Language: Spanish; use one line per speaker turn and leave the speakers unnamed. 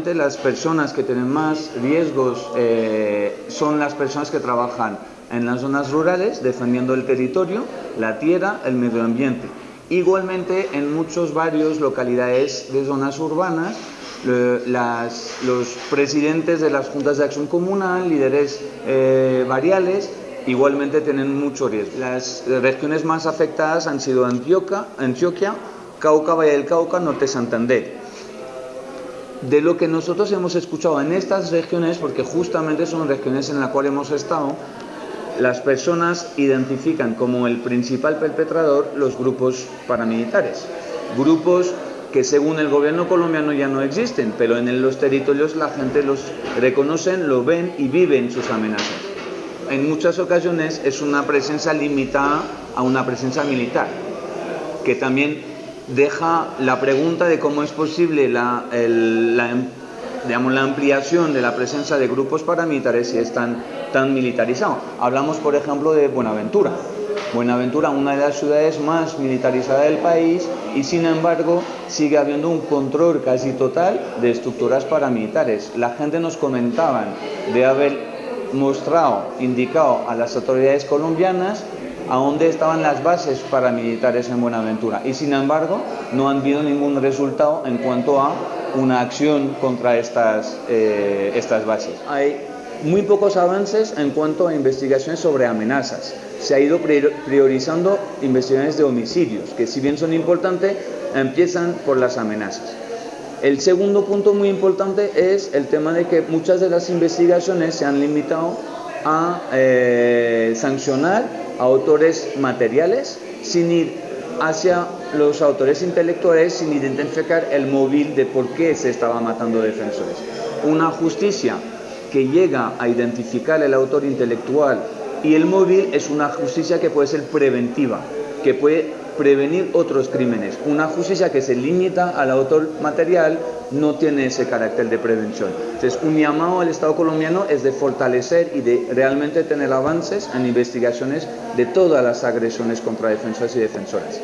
realmente las personas que tienen más riesgos eh, son las personas que trabajan en las zonas rurales defendiendo el territorio, la tierra, el medio ambiente. Igualmente en muchos barrios, localidades de zonas urbanas, los presidentes de las juntas de acción comunal, líderes eh, variales, igualmente tienen mucho riesgo. Las regiones más afectadas han sido Antioquia, Antioquia Cauca, Valle del Cauca, Norte Santander. De lo que nosotros hemos escuchado en estas regiones, porque justamente son regiones en las cuales hemos estado, las personas identifican como el principal perpetrador los grupos paramilitares. Grupos que según el gobierno colombiano ya no existen, pero en los territorios la gente los reconocen, lo ven y viven sus amenazas. En muchas ocasiones es una presencia limitada a una presencia militar, que también deja la pregunta de cómo es posible la, digamos, la ampliación de la presencia de grupos paramilitares si están tan militarizados. Hablamos, por ejemplo, de Buenaventura. Buenaventura, una de las ciudades más militarizadas del país, y sin embargo sigue habiendo un control casi total de estructuras paramilitares. La gente nos comentaban de haber mostrado, indicado a las autoridades colombianas a dónde estaban las bases paramilitares en Buenaventura y sin embargo no han habido ningún resultado en cuanto a una acción contra estas, eh, estas bases. Hay muy pocos avances en cuanto a investigaciones sobre amenazas. Se ha ido priorizando investigaciones de homicidios, que si bien son importantes, empiezan por las amenazas. El segundo punto muy importante es el tema de que muchas de las investigaciones se han limitado a eh, sancionar autores materiales sin ir hacia los autores intelectuales sin identificar el móvil de por qué se estaba matando defensores. Una justicia que llega a identificar el autor intelectual y el móvil es una justicia que puede ser preventiva, que puede prevenir otros crímenes. Una justicia que se limita al autor material no tiene ese carácter de prevención. Entonces, un llamado al Estado colombiano es de fortalecer y de realmente tener avances en investigaciones de todas las agresiones contra defensores y defensoras.